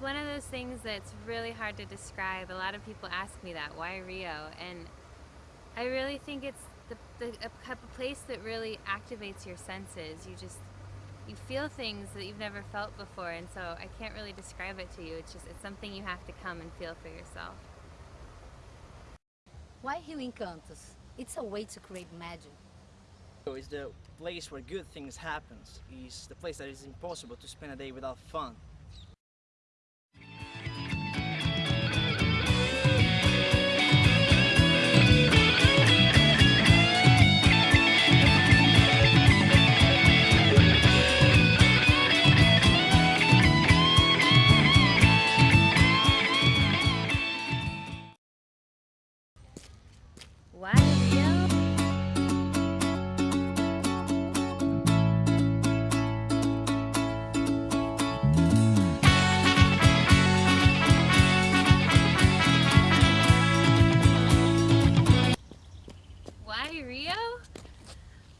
one of those things that's really hard to describe. A lot of people ask me that, why Rio? And I really think it's the, the a, a place that really activates your senses. You just you feel things that you've never felt before, and so I can't really describe it to you. It's just it's something you have to come and feel for yourself. Why Rio Encantos? It's a way to create magic. It's the place where good things happen. It's the place that is impossible to spend a day without fun. Why Rio?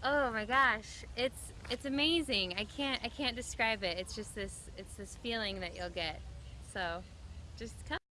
Oh my gosh, it's it's amazing. I can't I can't describe it. It's just this it's this feeling that you'll get. So, just come.